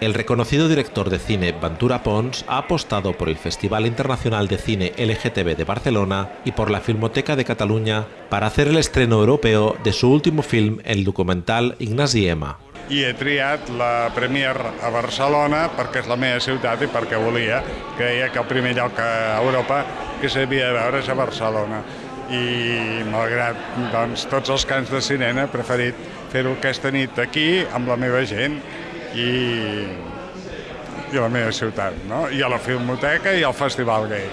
El reconocido director de cine Ventura Pons ha apostado por el Festival Internacional de Cine LGTB de Barcelona y por la Filmoteca de Cataluña para hacer el estreno europeo de su último film, el documental Ignasi Emma. i he triat la Premier a Barcelona perquè és la meva ciutat i perquè volia. Creia que el primer lloc a Europa que s'havia de veure és a Barcelona. I malgrat doncs, tots els cants de cinema he preferit fer-ho nit aquí amb la meva gent i, i la meva ciutat, no? i a la Filmoteca i al Festival Gay.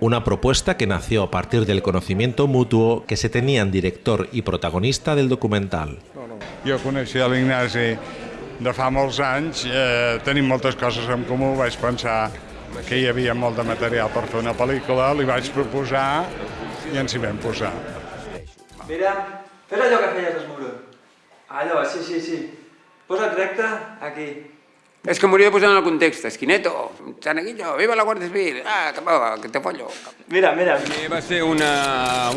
Una propuesta que nació a partir del conocimiento mutuo que se tenían director y protagonista del documental. Jo coneixia l'Ignasi de fa molts anys, eh, tenim moltes coses en comú, vaig pensar que hi havia molt de material per fer una pel·lícula, li vaig proposar i ens hi vam posar. Mira, fes allò que feies desmoure. Allò, sí, sí, sí. Posa't recte, aquí. És que m'hauria de posar en el context. Esquineto, Sanaguillo, viva la Guàrdia Civil, ah, que, va, que te follo. Mira, mira. Va ser una,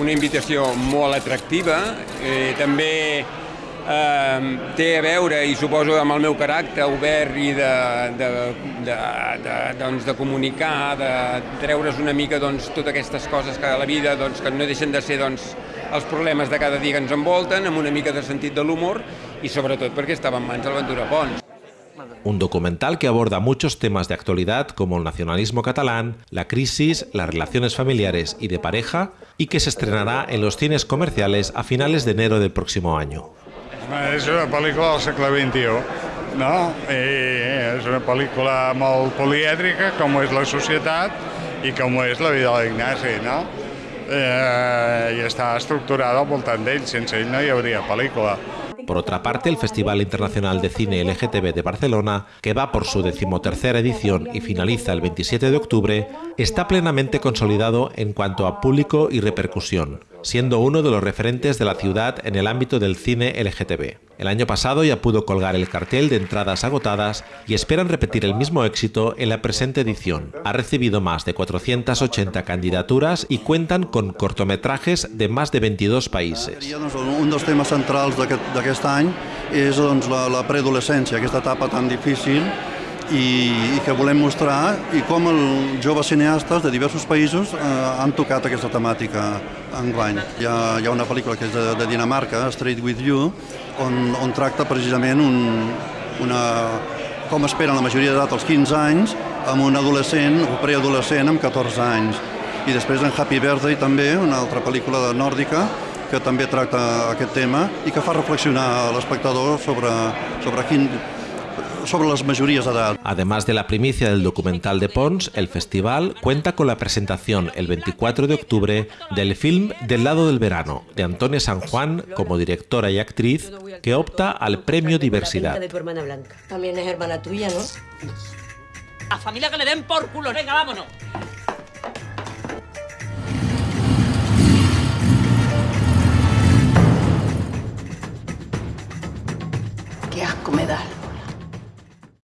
una invitació molt atractiva, eh, també eh, té a veure, i suposo amb el meu caràcter obert i de, de, de, de, doncs, de comunicar, de treure's una mica doncs, totes aquestes coses que a la vida doncs, que no deixen de ser doncs, els problemes de cada dia que ens envolten, amb una mica de sentit de l'humor, i sobretot perquè estava en mans de l'Aventura Pons. Un documental que aborda muchos temas de actualidad como el nacionalismo catalán, la crisis, las relaciones familiares y de pareja, y que se estrenará en los cines comerciales a finales de enero del próximo año. És una pel·lícula del segle XXI, no? I és una pel·lícula molt polièdrica, com és la societat i com és la vida de l'Ignasi, no? Eh, I està estructurada al voltant d'ell, sense no. Por otra parte, el Festival Internacional de Cine LGTB de Barcelona, que va por su decimotercera edición y finaliza el 27 de octubre, está plenamente consolidado en cuanto a público y repercusión, siendo uno de los referentes de la ciudad en el ámbito del cine LGTB. El año pasado ya pudo colgar el cartel de entradas agotadas y esperan repetir el mismo éxito en la presente edición. Ha recibido más de 480 candidaturas y cuentan con cortometrajes de más de 22 países. Un dels temes centrals d'aquest any és doncs, la, la preadolescència, aquesta etapa tan difícil i, i que volem mostrar i com els joves cineastes de diversos països eh, han tocat aquesta temàtica enguany. Hi ha, hi ha una pel·lícula que és de, de Dinamarca, Straight With You, on, on tracta precisament un, una, com esperen la majoria d'edat als 15 anys amb un adolescent o preadolescent amb 14 anys. I després en Happy Birthday també, una altra pel·lícula nòrdica, que també tracta aquest tema i que fa reflexionar l'espectador sobre, sobre quin, sobre las mayorías de edad. Además de la primicia del documental de Pons, el festival cuenta con la presentación el 24 de octubre del film Del lado del verano, de Antonia San Juan como directora y actriz, que opta al premio Diversidad. de tu hermana Blanca. También es hermana tuya, ¿no? A familia que le den por culo, venga, vámonos.